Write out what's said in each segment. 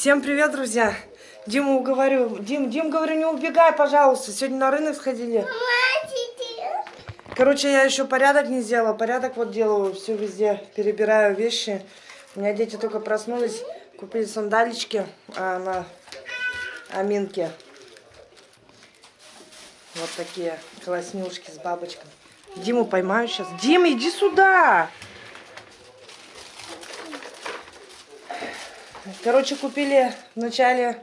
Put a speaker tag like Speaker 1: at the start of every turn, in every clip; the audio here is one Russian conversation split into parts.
Speaker 1: Всем привет, друзья! Диму уговорю. Дим, Дим, говорю, не убегай, пожалуйста. Сегодня на рынок сходили. Короче, я еще порядок не сделала. Порядок вот делаю, все везде перебираю вещи. У меня дети только проснулись, купили сандалички а, на Аминке. Вот такие класснюшки с бабочкой. Диму поймаю сейчас. Дима, иди сюда! Короче, купили вначале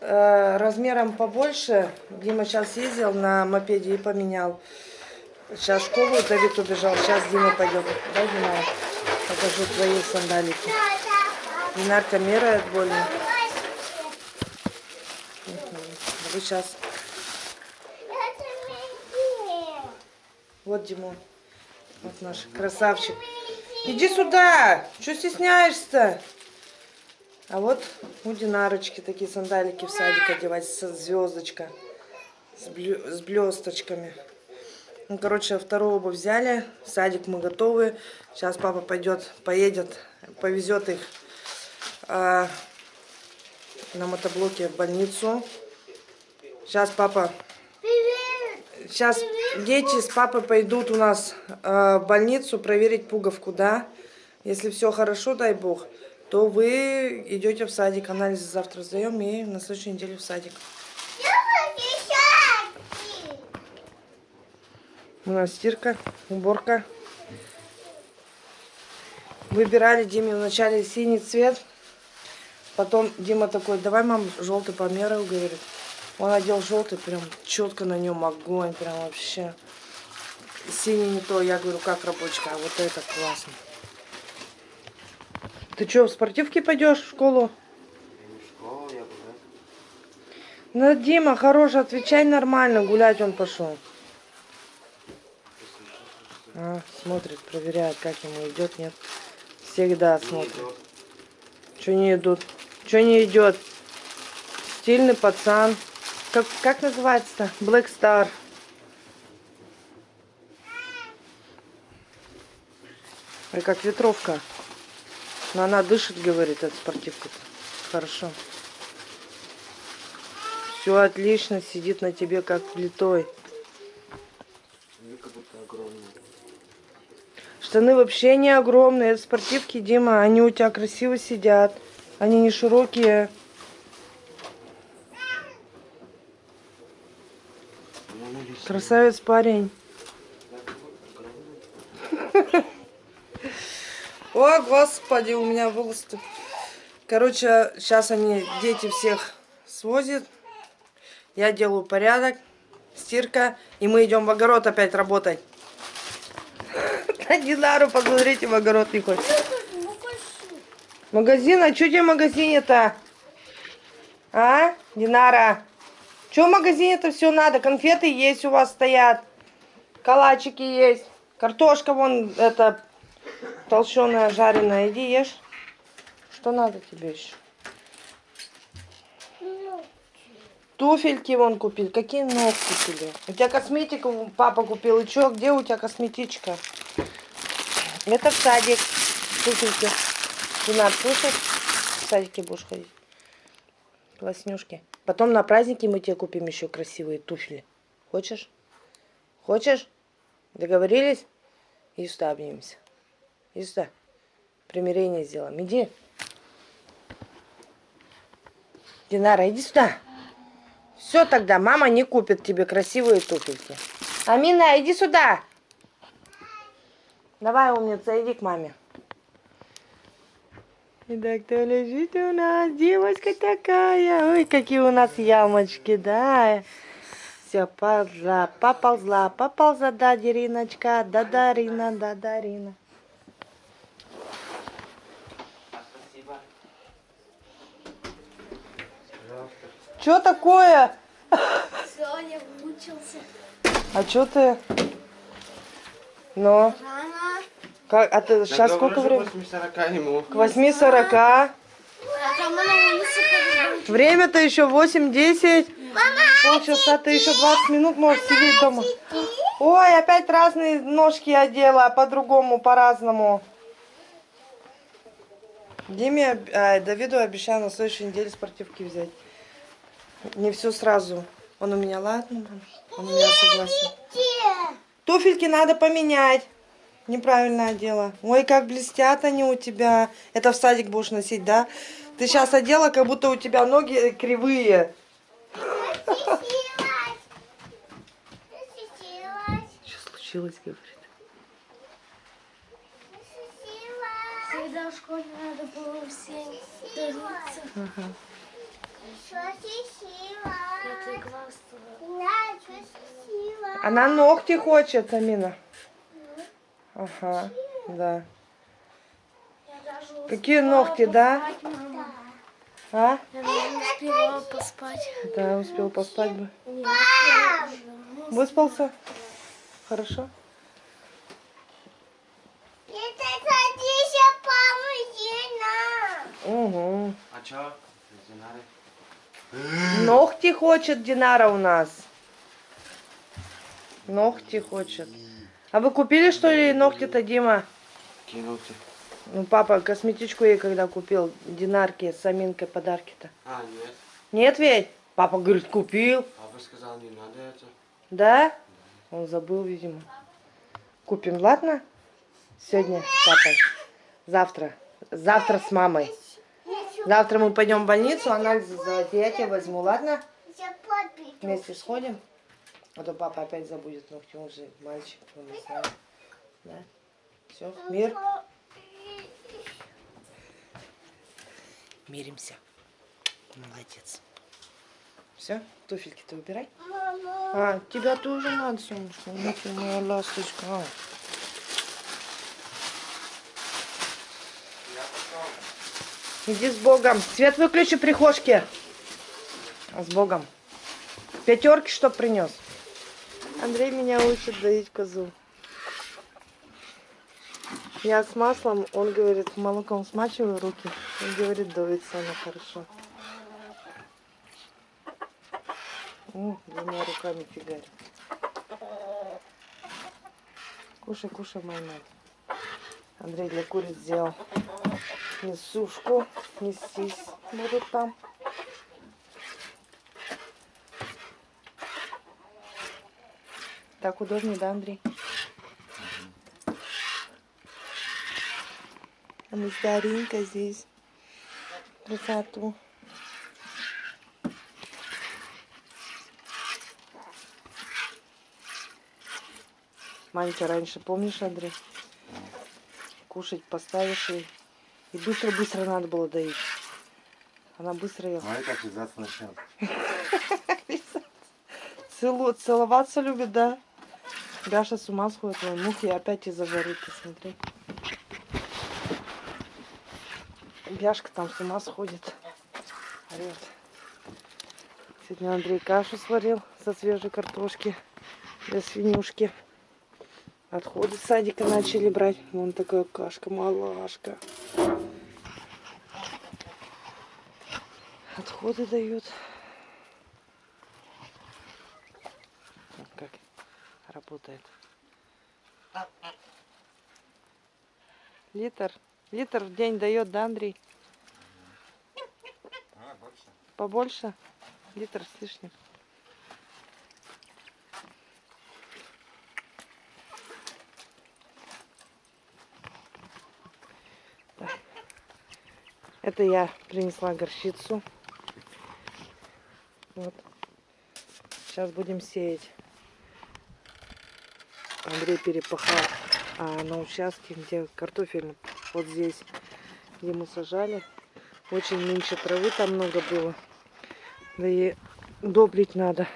Speaker 1: э, размером побольше. Дима сейчас ездил на мопеде и поменял. Сейчас в школу Давид убежал. Сейчас Дима пойдет. Да, Дима? Покажу твои сандалики. Динарка меряет больно. Вы сейчас. Вот Дима. Вот наш красавчик. Иди сюда! Что стесняешься? А вот у Динарочки такие сандалики в садик одевать, со звездочка, с, блесточками. Ну, короче, вторую обувь взяли, в садик мы готовы. Сейчас папа пойдет, поедет, повезет их а, на мотоблоке в больницу. Сейчас папа... Сейчас дети с папой пойдут у нас а, в больницу проверить пуговку, да? Если все хорошо, дай бог то вы идете в садик. Анализы завтра сдаем и на следующей неделе в садик. У нас стирка, уборка. Выбирали Диме вначале синий цвет. Потом Дима такой, давай, мам, желтый померил, говорит. Он одел желтый, прям четко на нем огонь, прям вообще. Синий не то, я говорю, как рабочка, а вот это классно. Ты что, в спортивке пойдешь в школу? Ну, Дима, хорош, отвечай нормально, гулять он пошел. А, смотрит, проверяет, как ему идет, нет. Всегда смотрит. Что не идут? Что не идет? Стильный пацан. Как, как называется-то? Black Star. Ой, как ветровка. Но она дышит, говорит, от спортивка. -то. Хорошо. Все отлично, сидит на тебе как плитой. Штаны вообще не огромные, это спортивки, Дима. Они у тебя красиво сидят. Они не широкие. Красавец парень. О, господи, у меня волосы. Короче, сейчас они, дети всех свозят. Я делаю порядок, стирка, и мы идем в огород опять работать. Динару, посмотрите, в огород не хочет. Магазин? А что тебе в магазине-то? А, Динара? Что в магазине-то все надо? Конфеты есть у вас стоят. Калачики есть. Картошка вон, это, толщеная, жареная. Иди ешь. Что надо тебе еще? Туфельки вон купил. Какие ногти тебе? У тебя косметику папа купил. И что, где у тебя косметичка? Это в садик. Туфельки. Динар, слышишь? В садике будешь ходить. Класснюшки. Потом на праздники мы тебе купим еще красивые туфли. Хочешь? Хочешь? Договорились? И сюда. Иди сюда. Примирение сделаем. Иди. Динара, иди сюда. Все тогда, мама не купит тебе красивые туфельки. Амина, иди сюда. Давай, умница, иди к маме. Итак, кто лежит у нас? Девочка такая. Ой, какие у нас ямочки, да. Все, ползла, поползла, поползла, да, Дериночка, да, Дарина, да, Дарина. Что такое?
Speaker 2: Соня выучился.
Speaker 1: А что ты? Ну?
Speaker 2: Рано.
Speaker 1: Как, а ты сейчас сколько времени?
Speaker 3: К 8.40 ему.
Speaker 1: К 8.40.
Speaker 2: А там она улице
Speaker 1: Время-то еще 8-10. Полчаса ты еще 20 минут можешь сидеть дома. Ой, опять разные ножки одела, по-другому, по-разному. Диме, а, Давиду обещал на следующей неделе спортивки взять. Не все сразу. Он у меня, ладно? Он у меня согласен. Туфельки надо поменять. Неправильно одела. Ой, как блестят они у тебя. Это в садик будешь носить, да? Ты сейчас одела, как будто у тебя ноги кривые. Что случилось, говорит?
Speaker 2: Всегда в школе надо было всем.
Speaker 1: Ага. Она ногти хочет, Амина. Ага, да. Какие ногти, да? А?
Speaker 2: Я даже успела поспать.
Speaker 1: Да, успел поспать бы. Выспался? Хорошо? Угу.
Speaker 3: А чё?
Speaker 1: Ногти хочет Динара у нас. Ногти хочет. А вы купили, что ли, ногти-то, Дима?
Speaker 3: Кинуты.
Speaker 1: Ну, папа косметичку ей когда купил, Динарки с Аминкой подарки-то.
Speaker 3: А, нет.
Speaker 1: Нет ведь? Папа говорит, купил.
Speaker 3: Папа сказал, не надо это.
Speaker 1: Да? Он забыл, видимо. Купим, ладно? Сегодня с папой. Завтра. Завтра с мамой. Завтра мы пойдем в больницу, анализы сдавать. Я тебе возьму, ладно? Вместе сходим. А то папа опять забудет ногти, он же мальчик, он не знает. Да? Все, мир. Миримся. Молодец. Все, туфельки-то убирай. А, тебя тоже надо, солнышко. Ну моя ласточка. Иди с Богом. Свет выключи прихожки. А с Богом. Пятерки что принес? Андрей меня учит доить козу. Я с маслом, он говорит, молоком смачиваю руки. Он говорит, дуется она хорошо. М, двумя руками фигарь. Кушай, кушай, моя мать. Андрей для куриц сделал несушку. Нестись будут там. Так удобнее, да, Андрей? А мы с Даринкой здесь. Красоту. Манька раньше, помнишь, Андрей? Кушать поставишь и, и быстро-быстро надо было доить. Она быстро ела.
Speaker 3: Смотри, как лизаться начнет.
Speaker 1: Целу, целоваться любит, да? Гаша с ума сходит, ой, мухи опять из-за жары, ты смотри. Бяшка там с ума сходит. Орет. Сегодня Андрей кашу сварил со свежей картошки для свинюшки. Отходы с садика начали брать. Вон такая кашка, малашка. Отходы дают. Вот как работает. Литр. Литр в день дает, да, Андрей?
Speaker 3: А, больше.
Speaker 1: Побольше? Литр с лишним. Это я принесла горчицу. Вот. Сейчас будем сеять. Андрей перепахал а на участке, где картофель, вот здесь, где мы сажали, очень меньше травы там много было. Да и удобрить надо.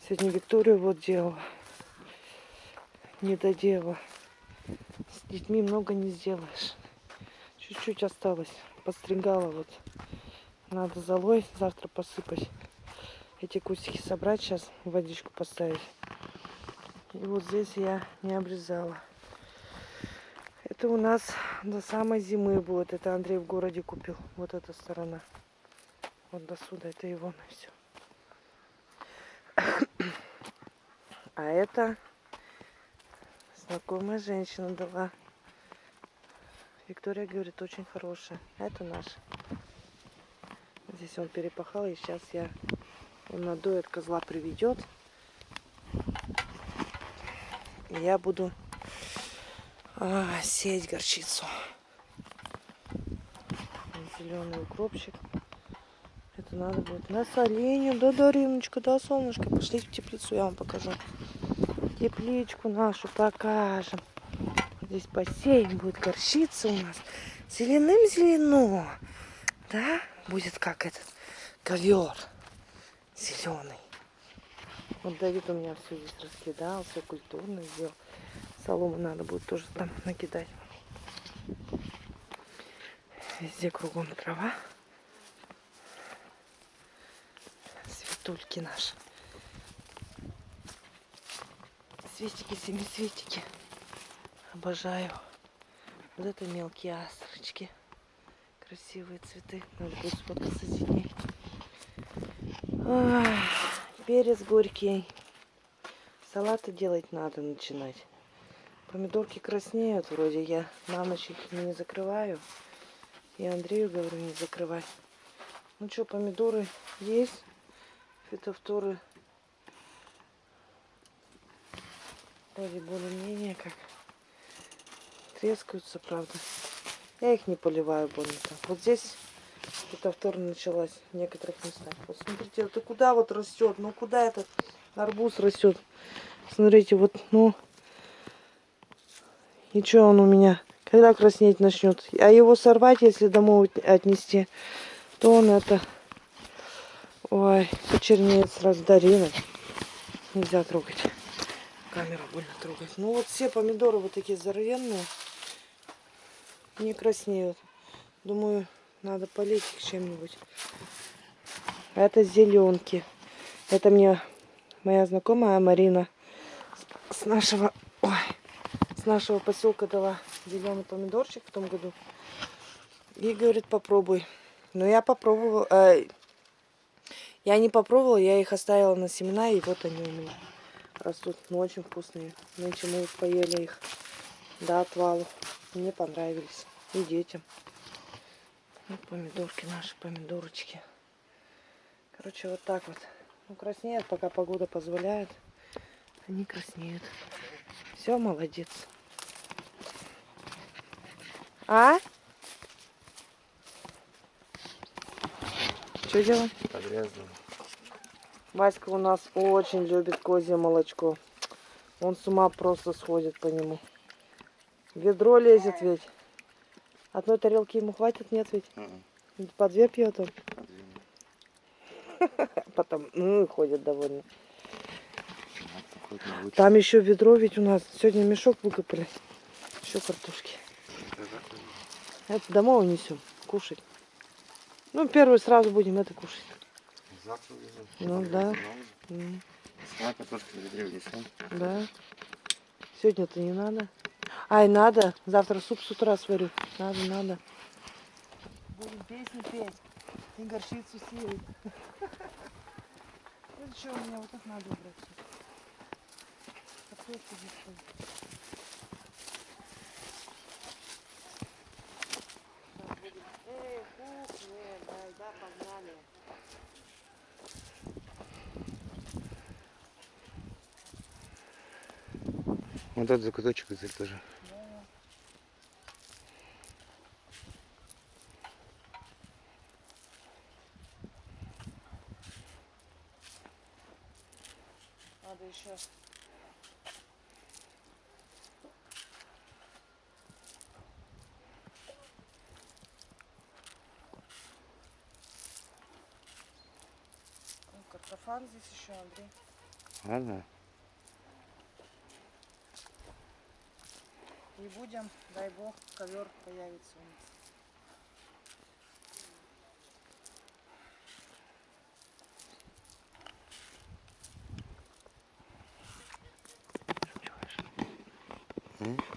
Speaker 1: Сегодня Викторию вот делала. Не доделала. С детьми много не сделаешь. Чуть-чуть осталось. Подстригала вот. Надо золой завтра посыпать. Эти кустики собрать сейчас, водичку поставить. И вот здесь я не обрезала. Это у нас до самой зимы будет. Это Андрей в городе купил. Вот эта сторона. Вот до сюда. Это его на все. А это знакомая женщина дала. Виктория говорит, очень хорошая. Это наш. Здесь он перепахал, и сейчас я он надоет, козла приведет. Я буду а, сеять горчицу. Зеленый укропчик. Это надо будет на соленье. Да, да, Римочка, да, солнышко. Пошли в теплицу, я вам покажу. Тепличку нашу покажем. Здесь бассейн будет горчица у нас. Зеленым зелено. Да? Будет как этот ковер. Зеленый. Вот Давид у меня все здесь раскидал, все культурно сделал. Солому надо будет тоже там накидать. Везде кругом трава. Светульки наши. Светики, семисветики. Обожаю. Вот это мелкие астрочки. Красивые цветы. Надо будет сфоткаться с ней. Перец горький. Салаты делать надо начинать. Помидорки краснеют вроде. Я на ночь их не закрываю. И Андрею говорю не закрывай. Ну что, помидоры есть. Фитофторы вроде более-менее как трескаются, правда. Я их не поливаю больно. Вот здесь фитофтора началась в некоторых местах. Вот смотрите, это куда вот растет? Ну куда этот арбуз растет? Смотрите, вот, ну, и что он у меня? Когда краснеть начнет? А его сорвать, если домой отнести, то он это... Ой, почернеет сразу Дарина. Нельзя трогать. Камеру больно трогать. Ну вот все помидоры вот такие здоровенные. Не краснеют. Думаю, надо полить их чем-нибудь. Это зеленки. Это мне моя знакомая Марина с, нашего... Ой, с нашего поселка дала зеленый помидорчик в том году. И говорит, попробуй. Но я попробовала. э, я не попробовала, я их оставила на семена, и вот они у меня растут. Ну, очень вкусные. Нынче мы поели их до отвалу. Мне понравились. И детям. Вот помидорки наши, помидорочки. Короче, вот так вот. Ну, краснеют, пока погода позволяет. Они краснеют. Все, молодец. А? Что делаем?
Speaker 3: Подрезано.
Speaker 1: Васька у нас очень любит козье молочко. Он с ума просто сходит по нему. Ведро лезет ведь. Одной тарелки ему хватит, нет ведь?
Speaker 3: Мгм.
Speaker 1: По две пьет он. Потом, ну, ходит довольно.
Speaker 3: Научишь.
Speaker 1: Там еще ведро ведь у нас. Сегодня мешок выкопали. Еще картошки.
Speaker 3: Это
Speaker 1: домой унесем. Кушать. Ну, первый сразу будем это кушать.
Speaker 3: Завтра увезу.
Speaker 1: Ну да.
Speaker 3: увезу.
Speaker 1: М,
Speaker 3: А картошки в ведре внесем.
Speaker 1: Да. Сегодня-то не надо. Ай, надо. Завтра суп с утра сварю. Надо, надо. Будем песни петь. И горчицу сеять. Это что, у меня вот так надо убрать. Картошку здесь стоит. Сейчас будем. Эй, кухня, дай, да, погнали.
Speaker 3: Вот этот закуточек здесь тоже.
Speaker 1: Надо еще. Ну, Картофан здесь еще, Андрей.
Speaker 3: Ладно.
Speaker 1: И будем, дай бог, ковер появится у нас.
Speaker 3: М?